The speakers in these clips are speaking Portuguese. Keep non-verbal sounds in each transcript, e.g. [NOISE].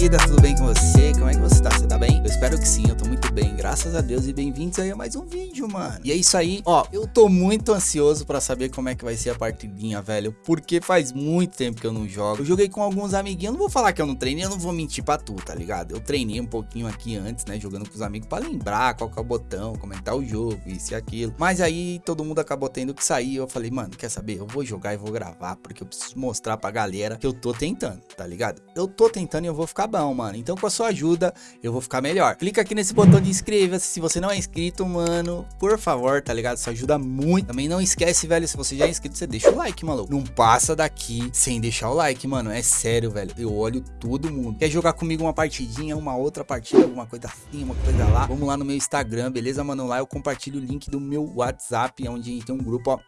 querida, tudo bem com você? Espero que sim, eu tô muito bem, graças a Deus e bem-vindos aí a mais um vídeo, mano. E é isso aí, ó, eu tô muito ansioso pra saber como é que vai ser a partidinha, velho, porque faz muito tempo que eu não jogo. Eu joguei com alguns amiguinhos, não vou falar que eu não treinei, eu não vou mentir pra tu, tá ligado? Eu treinei um pouquinho aqui antes, né, jogando com os amigos pra lembrar qual que é o botão, comentar o jogo, isso e aquilo. Mas aí todo mundo acabou tendo que sair, eu falei, mano, quer saber? Eu vou jogar e vou gravar, porque eu preciso mostrar pra galera que eu tô tentando, tá ligado? Eu tô tentando e eu vou ficar bom, mano. Então com a sua ajuda, eu vou ficar melhor. Clica aqui nesse botão de inscreva-se se você não é inscrito, mano. Por favor, tá ligado? Isso ajuda muito. Também não esquece, velho, se você já é inscrito, você deixa o like, maluco. Não passa daqui sem deixar o like, mano. É sério, velho. Eu olho todo mundo. Quer jogar comigo uma partidinha, uma outra partida, alguma coisa assim, uma coisa lá? Vamos lá no meu Instagram, beleza, mano? Lá eu compartilho o link do meu WhatsApp, onde tem um grupo, ó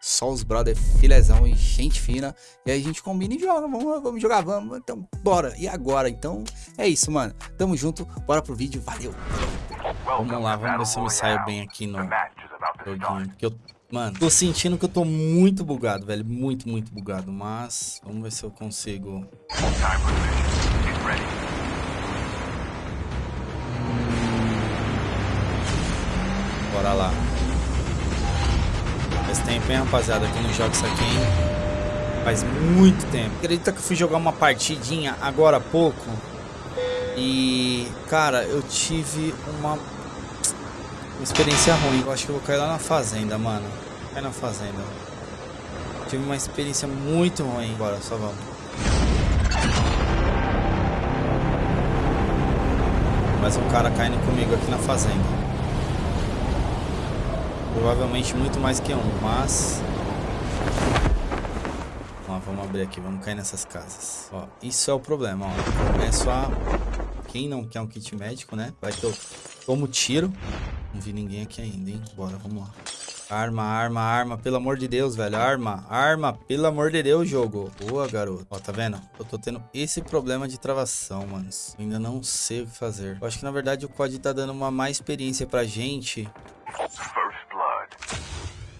só os brother filezão e gente fina. E aí a gente combina e joga. Vamos, vamos jogar, vamos. Então, bora. E agora? Então, é isso, mano. Tamo junto. Bora pro vídeo. Valeu. Vamos lá, vamos ver se eu me saio bem aqui no joguinho. Porque eu, mano, tô sentindo que eu tô muito bugado, velho. Muito, muito bugado. Mas, vamos ver se eu consigo... Bora lá. Faz tempo, hein, rapaziada, que não jogo isso aqui, hein? Faz muito tempo. Acredita que eu fui jogar uma partidinha agora há pouco? E, cara, eu tive uma, uma experiência ruim. Eu acho que eu vou cair lá na fazenda, mano. Cair na fazenda. Tive uma experiência muito ruim. Bora, só vamos. Mais um cara caindo comigo aqui na fazenda. Provavelmente muito mais que um, mas... Ó, vamos abrir aqui, vamos cair nessas casas. Ó, isso é o problema, ó. Começo a... Quem não quer um kit médico, né? Vai que eu tomo tiro. Não vi ninguém aqui ainda, hein? Bora, vamos lá. Arma, arma, arma, pelo amor de Deus, velho. Arma, arma, pelo amor de Deus, jogo. Boa, garoto. Ó, tá vendo? Eu tô tendo esse problema de travação, mano. ainda não sei o que fazer. Eu acho que, na verdade, o COD tá dando uma má experiência pra gente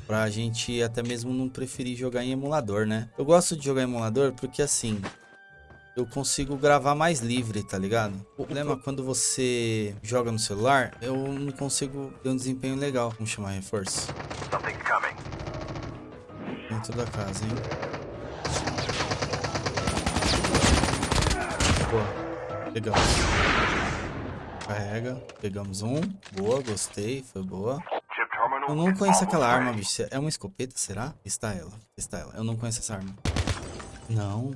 Pra gente até mesmo não preferir jogar em emulador, né? Eu gosto de jogar em emulador porque assim, eu consigo gravar mais livre, tá ligado? O problema é quando você joga no celular, eu não consigo ter um desempenho legal. Vamos chamar reforço. Dentro da casa, hein? Boa. Pegamos. Carrega. Pegamos um. Boa, gostei. Foi boa. Eu não conheço aquela arma, bicho. É uma escopeta, será? Está ela. Está ela. Eu não conheço essa arma. Não.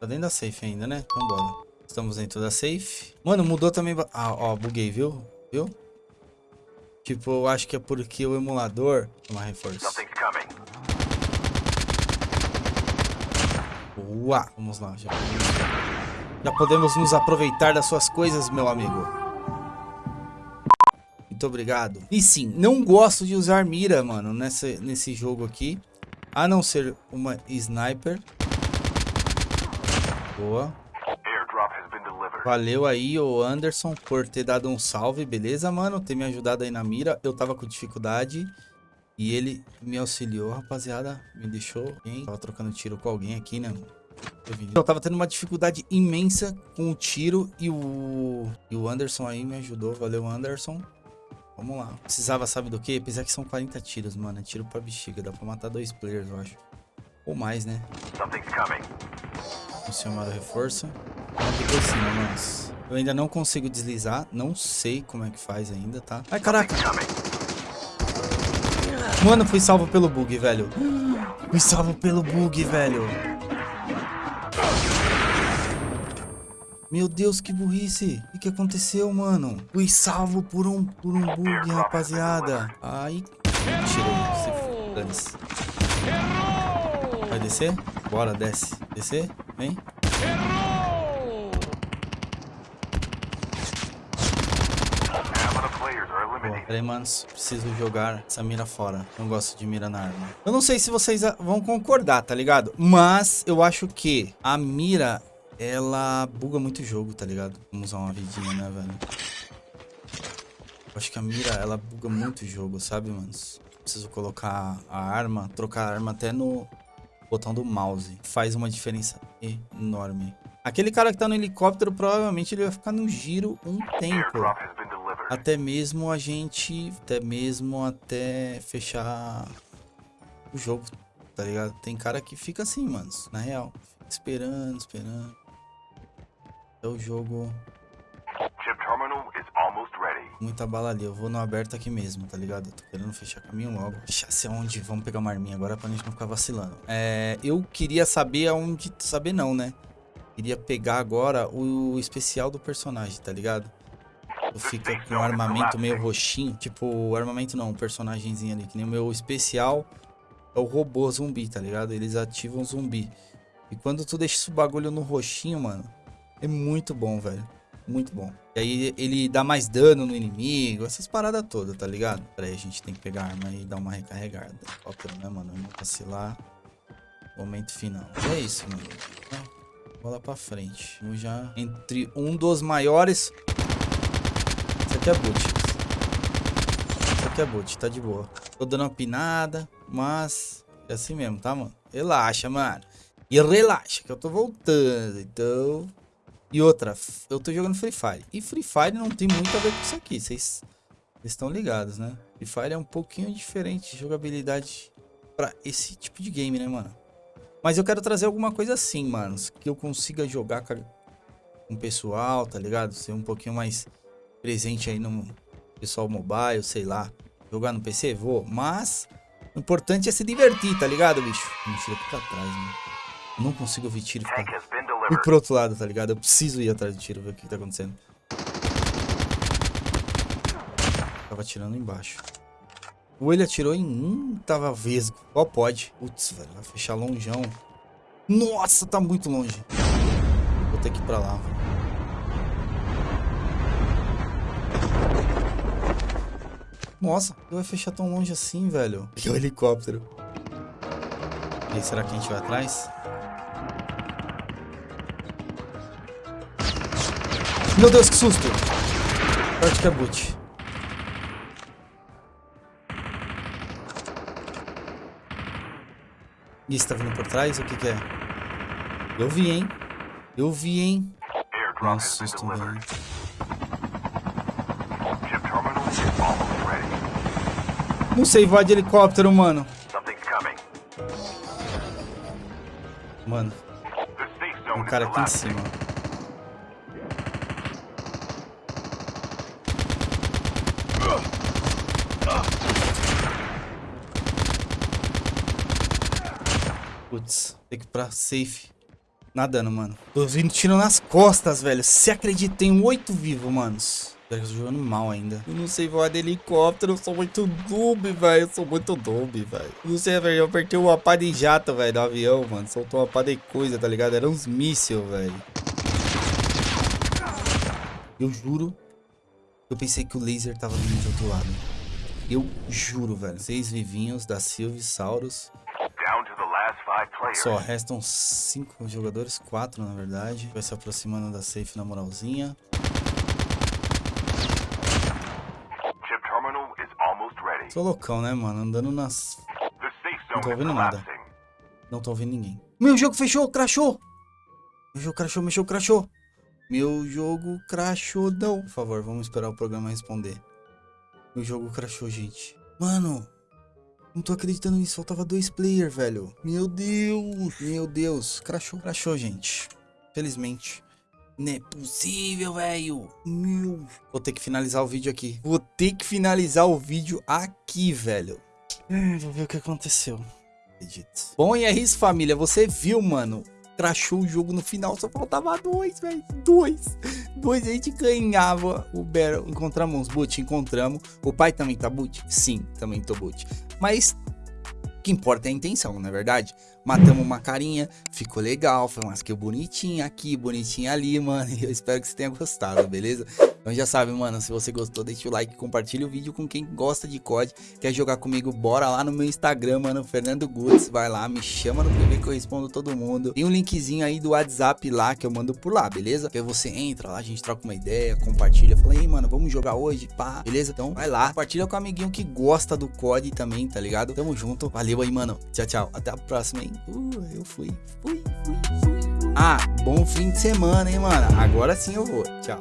Tá dentro da safe ainda, né? Então bora. Estamos dentro da safe. Mano, mudou também... Ah, ó, buguei, viu? Viu? Tipo, eu acho que é porque o emulador... Uma reforço. Boa! Vamos lá, já podemos... já podemos nos aproveitar das suas coisas, meu amigo. Muito obrigado. E sim, não gosto de usar mira, mano, nessa, nesse jogo aqui. A não ser uma sniper. Boa. Valeu aí, o Anderson, por ter dado um salve, beleza, mano? Ter me ajudado aí na mira. Eu tava com dificuldade e ele me auxiliou, rapaziada. Me deixou bem. Tava trocando tiro com alguém aqui, né? Eu tava tendo uma dificuldade imensa com o tiro e o, e o Anderson aí me ajudou. Valeu, Anderson. Vamos lá. Precisava, sabe do que? Apesar que são 40 tiros, mano. É tiro pra bexiga. Dá pra matar dois players, eu acho. Ou mais, né? O reforço. Aqui por cima, mas... Eu ainda não consigo deslizar. Não sei como é que faz ainda, tá? Ai, caraca. Mano, fui salvo pelo bug, velho. [GASPS] Fui salvo pelo bug, velho. Meu Deus, que burrice. O que aconteceu, mano? Fui salvo por um, por um bug, rapaziada. Ai, tirou. Se Vai descer? Bora, desce. Descer? Vem. Peraí, manos. Preciso jogar essa mira fora. Não gosto de mira na arma. Eu não sei se vocês vão concordar, tá ligado? Mas eu acho que a mira ela buga muito o jogo, tá ligado? Vamos usar uma vidinha, né, velho? Acho que a mira, ela buga muito o jogo, sabe, mano? Preciso colocar a arma, trocar a arma até no botão do mouse. Faz uma diferença enorme. Aquele cara que tá no helicóptero, provavelmente ele vai ficar no giro um tempo. Até mesmo a gente... Até mesmo até fechar o jogo, tá ligado? Tem cara que fica assim, mano, na real. Fica esperando, esperando. Até o jogo... Muita bala ali, eu vou no aberto aqui mesmo, tá ligado? Eu tô querendo fechar caminho logo. Chasse aonde? Vamos pegar uma arminha agora pra gente não ficar vacilando. É, eu queria saber aonde... Saber não, né? Queria pegar agora o especial do personagem, tá ligado? Fica com um armamento meio roxinho. Tipo, armamento não, um personagemzinho ali. Que nem o meu especial é o robô zumbi, tá ligado? Eles ativam zumbi. E quando tu deixa esse bagulho no roxinho, mano, é muito bom, velho. Muito bom. E aí ele dá mais dano no inimigo, essas paradas todas, tá ligado? Pera aí, a gente tem que pegar a arma e dar uma recarregada. Ópera, né, mano? Não vacilar. Momento final. É isso, mano. Bola pra frente. Vamos já entre um dos maiores... Isso aqui é boot. Isso aqui é boot, tá de boa. Tô dando uma pinada, mas é assim mesmo, tá, mano? Relaxa, mano. E relaxa, que eu tô voltando, então... E outra, eu tô jogando Free Fire. E Free Fire não tem muito a ver com isso aqui, vocês estão ligados, né? Free Fire é um pouquinho diferente de jogabilidade pra esse tipo de game, né, mano? Mas eu quero trazer alguma coisa assim, mano. Que eu consiga jogar com o pessoal, tá ligado? Ser um pouquinho mais presente aí no pessoal mobile, sei lá. Jogar no PC, vou. Mas o importante é se divertir, tá ligado, bicho? Me tira aqui pra trás, mano. Eu não consigo ouvir tiro e Fui pro outro lado, tá ligado? Eu preciso ir atrás do tiro, ver o que, tá acontecendo. Tava atirando embaixo. Ou ele atirou em um, tava vesgo. Qual pode? Putz, velho, vai fechar longeão. Nossa, tá muito longe. Vou ter que ir pra lá, velho. Nossa, vai fechar tão longe assim, velho. Que [LAUGHS] o helicóptero. E aí, será que a gente vai atrás? Meu Deus, que susto! Sorte que é boot. Você tá vindo por trás? O que que é? Eu vi, hein? Eu vi, hein? Nossa, susto, velho. Não sei voar de helicóptero, mano. Mano. Tem um cara aqui em cima. Putz, tem que ir pra safe. Nadando, mano. Tô vindo tiro nas costas, velho. Se acredita, tem oito vivos, manos. Eu tô jogando mal ainda. Eu não sei voar de helicóptero. Eu sou muito noob, velho. Eu sou muito noob, velho. Não sei, velho. Eu apertei uma pá de jato, velho, do avião, mano. Soltou uma pá de coisa, tá ligado? Era uns míssil, velho. Eu juro. Eu pensei que o laser tava vindo do outro lado. Eu juro, velho. Seis vivinhos da Saurus. Só restam cinco jogadores, quatro na verdade. Vai se aproximando da safe na moralzinha. Sou loucão, né, mano? Andando nas... Não tô ouvindo nada. Não tô ouvindo ninguém. Meu jogo fechou, crashou. Meu jogo crashou, meu jogo crashou. Meu jogo crashou, não. Por favor, vamos esperar o programa responder. Meu jogo crashou, gente. Mano, não tô acreditando nisso, faltava dois players, velho. Meu Deus, meu Deus. Crashou, crashou, gente. Felizmente. Não é possível, velho. Meu. Vou ter que finalizar o vídeo aqui. Vou ter que finalizar o vídeo aqui, velho. vou ver o que aconteceu. Acredito. Bom, e é isso, família. Você viu, mano? Crashou o jogo no final, só faltava dois, velho. Dois. Dois, a gente ganhava o Battle. Encontramos uns boot? Encontramos. O pai também tá boot? Sim, também tô boot. Mas o que importa é a intenção, não é verdade? Matamos uma carinha, ficou legal, foi uma skill bonitinha aqui, bonitinha ali, mano. Eu espero que você tenha gostado, beleza? Então já sabe, mano, se você gostou, deixa o like, compartilha o vídeo com quem gosta de COD, quer jogar comigo, bora lá no meu Instagram, mano, Fernando Goods, vai lá, me chama no PV que eu respondo todo mundo. Tem um linkzinho aí do WhatsApp lá que eu mando por lá, beleza? Que você entra lá, a gente troca uma ideia, compartilha, fala aí, mano, vamos jogar hoje, pá, beleza? Então vai lá, compartilha com o amiguinho que gosta do COD também, tá ligado? Tamo junto, valeu aí, mano. Tchau, tchau. Até a próxima, hein? Uh, eu fui. Fui, fui, fui. Ah, bom fim de semana, hein, mano? Agora sim eu vou. Tchau.